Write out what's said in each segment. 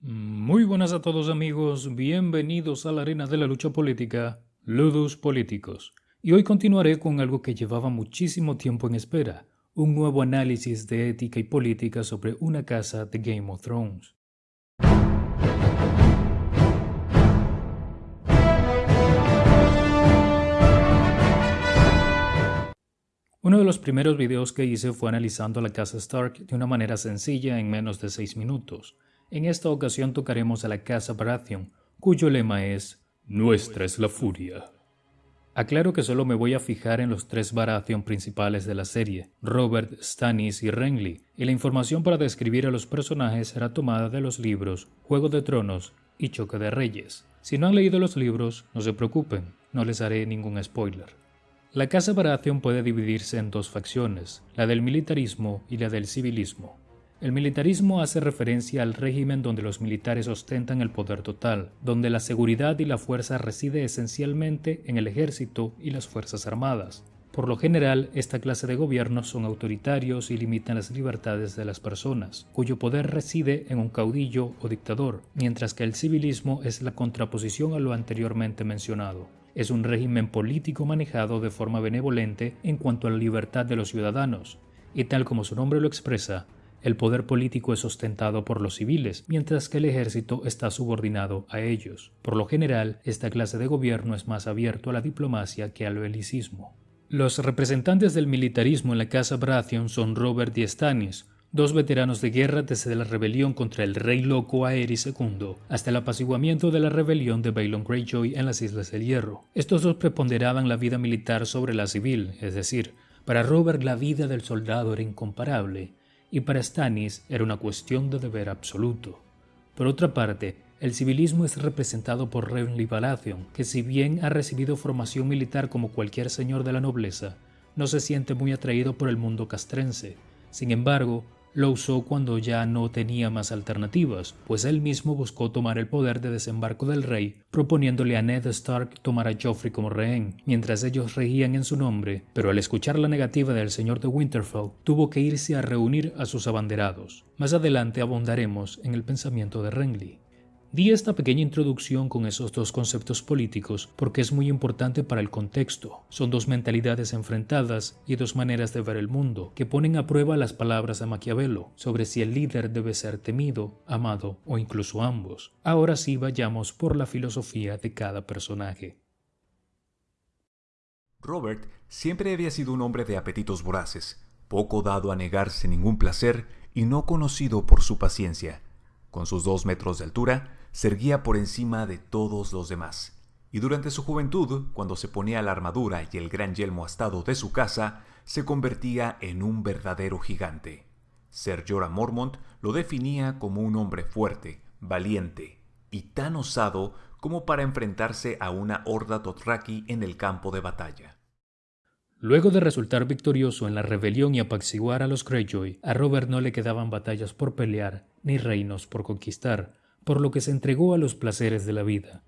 Muy buenas a todos amigos, bienvenidos a la arena de la lucha política, Ludus Políticos. Y hoy continuaré con algo que llevaba muchísimo tiempo en espera, un nuevo análisis de ética y política sobre una casa de Game of Thrones. Uno de los primeros videos que hice fue analizando la casa Stark de una manera sencilla en menos de 6 minutos. En esta ocasión tocaremos a la casa Baratheon, cuyo lema es Nuestra es la furia. Aclaro que solo me voy a fijar en los tres Baratheon principales de la serie, Robert, Stannis y Renly, y la información para describir a los personajes será tomada de los libros Juego de Tronos y Choque de Reyes. Si no han leído los libros, no se preocupen, no les haré ningún spoiler. La Casa Baratheon puede dividirse en dos facciones, la del militarismo y la del civilismo. El militarismo hace referencia al régimen donde los militares ostentan el poder total, donde la seguridad y la fuerza reside esencialmente en el ejército y las fuerzas armadas. Por lo general, esta clase de gobiernos son autoritarios y limitan las libertades de las personas, cuyo poder reside en un caudillo o dictador, mientras que el civilismo es la contraposición a lo anteriormente mencionado es un régimen político manejado de forma benevolente en cuanto a la libertad de los ciudadanos, y tal como su nombre lo expresa, el poder político es ostentado por los civiles, mientras que el ejército está subordinado a ellos. Por lo general, esta clase de gobierno es más abierto a la diplomacia que al belicismo. Los representantes del militarismo en la Casa Baratheon son Robert y Stannis, dos veteranos de guerra desde la rebelión contra el rey loco Aerys II hasta el apaciguamiento de la rebelión de Balon Greyjoy en las Islas del Hierro. Estos dos preponderaban la vida militar sobre la civil, es decir, para Robert la vida del soldado era incomparable y para Stannis era una cuestión de deber absoluto. Por otra parte, el civilismo es representado por Renly Baratheon, que si bien ha recibido formación militar como cualquier señor de la nobleza, no se siente muy atraído por el mundo castrense. Sin embargo, lo usó cuando ya no tenía más alternativas, pues él mismo buscó tomar el poder de desembarco del rey, proponiéndole a Ned Stark tomar a Joffrey como rehén, mientras ellos regían en su nombre, pero al escuchar la negativa del señor de Winterfell, tuvo que irse a reunir a sus abanderados. Más adelante abundaremos en el pensamiento de Renly. Di esta pequeña introducción con esos dos conceptos políticos porque es muy importante para el contexto. Son dos mentalidades enfrentadas y dos maneras de ver el mundo que ponen a prueba las palabras de Maquiavelo sobre si el líder debe ser temido, amado o incluso ambos. Ahora sí vayamos por la filosofía de cada personaje. Robert siempre había sido un hombre de apetitos voraces, poco dado a negarse ningún placer y no conocido por su paciencia. Con sus dos metros de altura, se erguía por encima de todos los demás. Y durante su juventud, cuando se ponía la armadura y el gran yelmo astado de su casa, se convertía en un verdadero gigante. Ser Jorah Mormont lo definía como un hombre fuerte, valiente y tan osado como para enfrentarse a una horda Dothraki en el campo de batalla. Luego de resultar victorioso en la rebelión y apaciguar a los Greyjoy, a Robert no le quedaban batallas por pelear ni reinos por conquistar, por lo que se entregó a los placeres de la vida,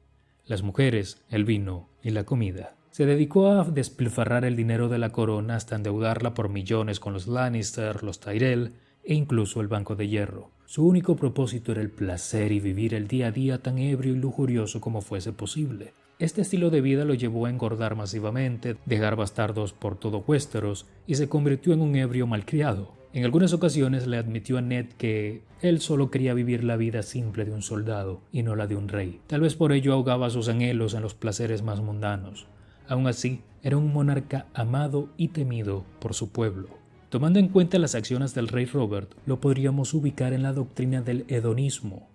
las mujeres, el vino y la comida. Se dedicó a despilfarrar el dinero de la corona hasta endeudarla por millones con los Lannister, los Tyrell e incluso el Banco de Hierro. Su único propósito era el placer y vivir el día a día tan ebrio y lujurioso como fuese posible. Este estilo de vida lo llevó a engordar masivamente, dejar bastardos por todo Westeros y se convirtió en un ebrio malcriado. En algunas ocasiones le admitió a Ned que él solo quería vivir la vida simple de un soldado y no la de un rey. Tal vez por ello ahogaba sus anhelos en los placeres más mundanos. Aún así, era un monarca amado y temido por su pueblo. Tomando en cuenta las acciones del rey Robert, lo podríamos ubicar en la doctrina del hedonismo,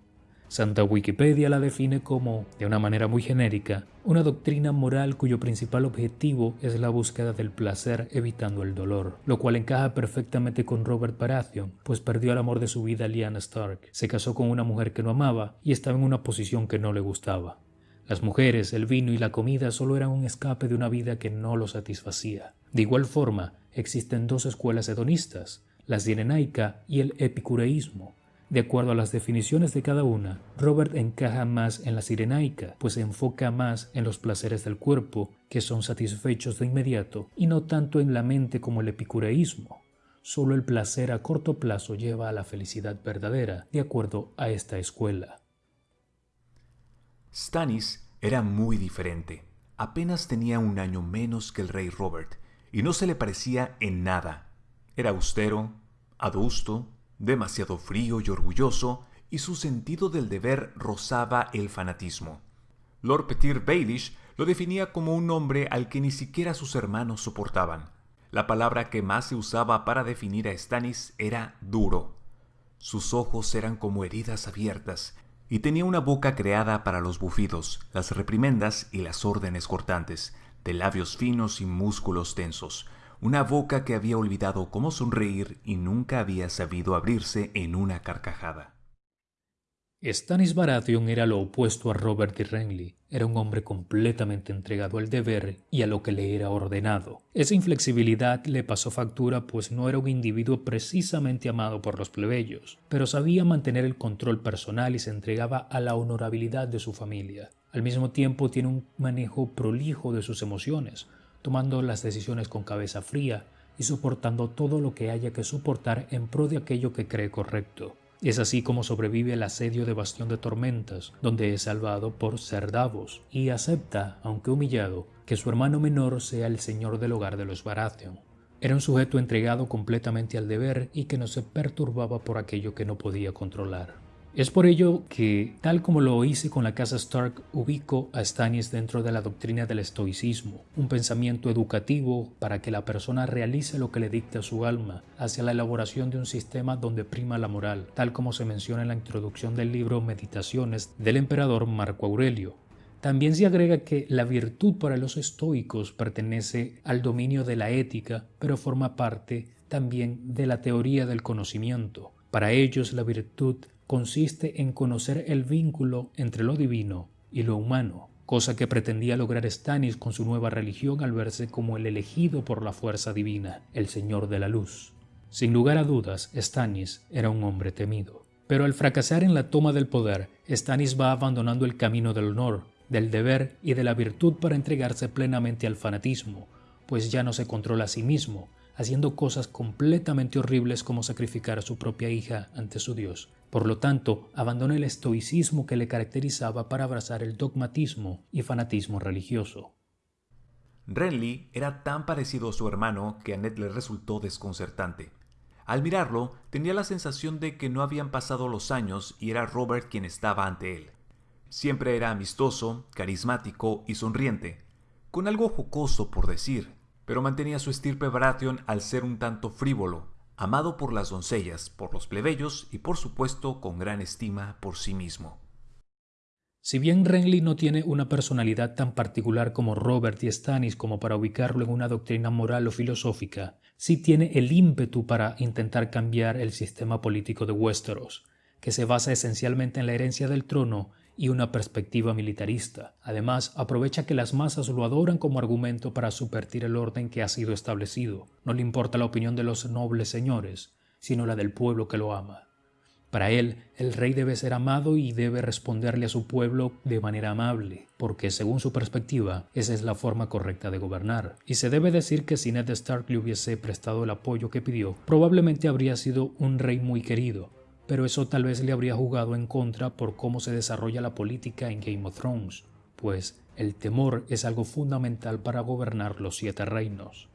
Santa Wikipedia la define como, de una manera muy genérica, una doctrina moral cuyo principal objetivo es la búsqueda del placer evitando el dolor, lo cual encaja perfectamente con Robert Baratheon, pues perdió el amor de su vida Lyanna Stark, se casó con una mujer que no amaba y estaba en una posición que no le gustaba. Las mujeres, el vino y la comida solo eran un escape de una vida que no lo satisfacía. De igual forma, existen dos escuelas hedonistas, la sirenaica y el epicureísmo, de acuerdo a las definiciones de cada una, Robert encaja más en la sirenaica, pues se enfoca más en los placeres del cuerpo, que son satisfechos de inmediato, y no tanto en la mente como el epicureísmo. Solo el placer a corto plazo lleva a la felicidad verdadera, de acuerdo a esta escuela. Stannis era muy diferente. Apenas tenía un año menos que el rey Robert y no se le parecía en nada. Era austero, adusto, demasiado frío y orgulloso, y su sentido del deber rozaba el fanatismo. Lord Petir Baelish lo definía como un hombre al que ni siquiera sus hermanos soportaban. La palabra que más se usaba para definir a Stannis era duro. Sus ojos eran como heridas abiertas y tenía una boca creada para los bufidos, las reprimendas y las órdenes cortantes, de labios finos y músculos tensos, una boca que había olvidado cómo sonreír y nunca había sabido abrirse en una carcajada. Stannis Baratheon era lo opuesto a Robert de Renly. Era un hombre completamente entregado al deber y a lo que le era ordenado. Esa inflexibilidad le pasó factura pues no era un individuo precisamente amado por los plebeyos, pero sabía mantener el control personal y se entregaba a la honorabilidad de su familia. Al mismo tiempo tiene un manejo prolijo de sus emociones, tomando las decisiones con cabeza fría y soportando todo lo que haya que soportar en pro de aquello que cree correcto. Es así como sobrevive el asedio de Bastión de Tormentas, donde es salvado por Ser Davos, y acepta, aunque humillado, que su hermano menor sea el señor del hogar de los Baratheon. Era un sujeto entregado completamente al deber y que no se perturbaba por aquello que no podía controlar. Es por ello que, tal como lo hice con la casa Stark, ubico a Stannis dentro de la doctrina del estoicismo, un pensamiento educativo para que la persona realice lo que le dicta su alma, hacia la elaboración de un sistema donde prima la moral, tal como se menciona en la introducción del libro Meditaciones del emperador Marco Aurelio. También se agrega que la virtud para los estoicos pertenece al dominio de la ética, pero forma parte también de la teoría del conocimiento. Para ellos la virtud consiste en conocer el vínculo entre lo divino y lo humano, cosa que pretendía lograr Stannis con su nueva religión al verse como el elegido por la fuerza divina, el Señor de la Luz. Sin lugar a dudas, Stannis era un hombre temido. Pero al fracasar en la toma del poder, Stannis va abandonando el camino del honor, del deber y de la virtud para entregarse plenamente al fanatismo, pues ya no se controla a sí mismo, haciendo cosas completamente horribles como sacrificar a su propia hija ante su Dios. Por lo tanto, abandona el estoicismo que le caracterizaba para abrazar el dogmatismo y fanatismo religioso. Renly era tan parecido a su hermano que a Ned le resultó desconcertante. Al mirarlo, tenía la sensación de que no habían pasado los años y era Robert quien estaba ante él. Siempre era amistoso, carismático y sonriente, con algo jocoso por decir, pero mantenía su estirpe Baratheon al ser un tanto frívolo, amado por las doncellas, por los plebeyos y por supuesto con gran estima por sí mismo. Si bien Renly no tiene una personalidad tan particular como Robert y Stannis como para ubicarlo en una doctrina moral o filosófica, sí tiene el ímpetu para intentar cambiar el sistema político de Westeros, que se basa esencialmente en la herencia del trono y una perspectiva militarista. Además, aprovecha que las masas lo adoran como argumento para subvertir el orden que ha sido establecido. No le importa la opinión de los nobles señores, sino la del pueblo que lo ama. Para él, el rey debe ser amado y debe responderle a su pueblo de manera amable, porque según su perspectiva, esa es la forma correcta de gobernar. Y se debe decir que si Ned Stark le hubiese prestado el apoyo que pidió, probablemente habría sido un rey muy querido, pero eso tal vez le habría jugado en contra por cómo se desarrolla la política en Game of Thrones, pues el temor es algo fundamental para gobernar los siete reinos.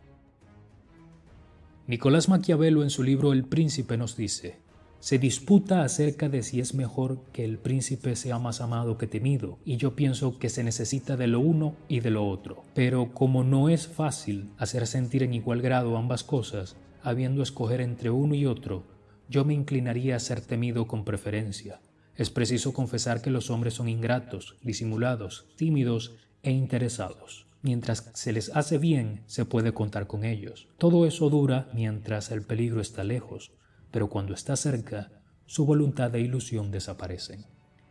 Nicolás Maquiavelo en su libro El Príncipe nos dice, se disputa acerca de si es mejor que el príncipe sea más amado que temido, y yo pienso que se necesita de lo uno y de lo otro. Pero como no es fácil hacer sentir en igual grado ambas cosas, habiendo escoger entre uno y otro, yo me inclinaría a ser temido con preferencia. Es preciso confesar que los hombres son ingratos, disimulados, tímidos e interesados. Mientras se les hace bien, se puede contar con ellos. Todo eso dura mientras el peligro está lejos, pero cuando está cerca, su voluntad e ilusión desaparecen.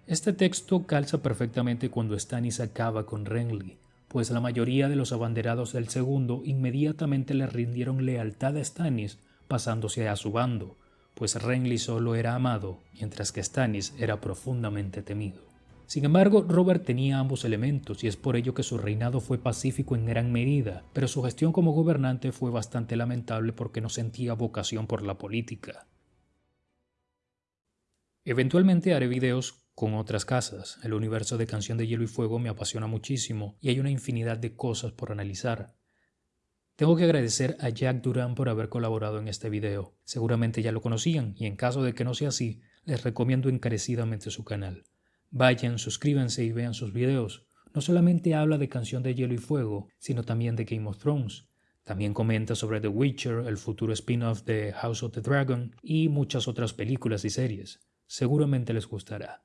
Este texto calza perfectamente cuando Stannis acaba con Renly, pues la mayoría de los abanderados del segundo inmediatamente le rindieron lealtad a Stannis pasándose a su bando, pues Renly solo era amado, mientras que Stannis era profundamente temido. Sin embargo, Robert tenía ambos elementos y es por ello que su reinado fue pacífico en gran medida, pero su gestión como gobernante fue bastante lamentable porque no sentía vocación por la política. Eventualmente haré videos con otras casas. El universo de Canción de Hielo y Fuego me apasiona muchísimo y hay una infinidad de cosas por analizar. Tengo que agradecer a Jack Duran por haber colaborado en este video. Seguramente ya lo conocían y en caso de que no sea así, les recomiendo encarecidamente su canal. Vayan, suscríbanse y vean sus videos. No solamente habla de Canción de Hielo y Fuego, sino también de Game of Thrones. También comenta sobre The Witcher, el futuro spin-off de House of the Dragon y muchas otras películas y series. Seguramente les gustará.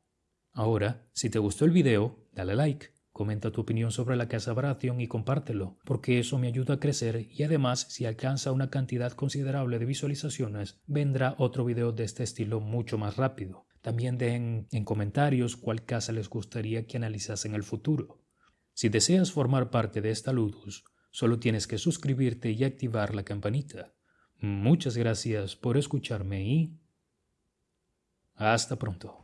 Ahora, si te gustó el video, dale like, comenta tu opinión sobre la Casa Baratheon y compártelo, porque eso me ayuda a crecer y además si alcanza una cantidad considerable de visualizaciones, vendrá otro video de este estilo mucho más rápido. También dejen en comentarios cuál casa les gustaría que analizase en el futuro. Si deseas formar parte de esta Ludus, solo tienes que suscribirte y activar la campanita. Muchas gracias por escucharme y hasta pronto.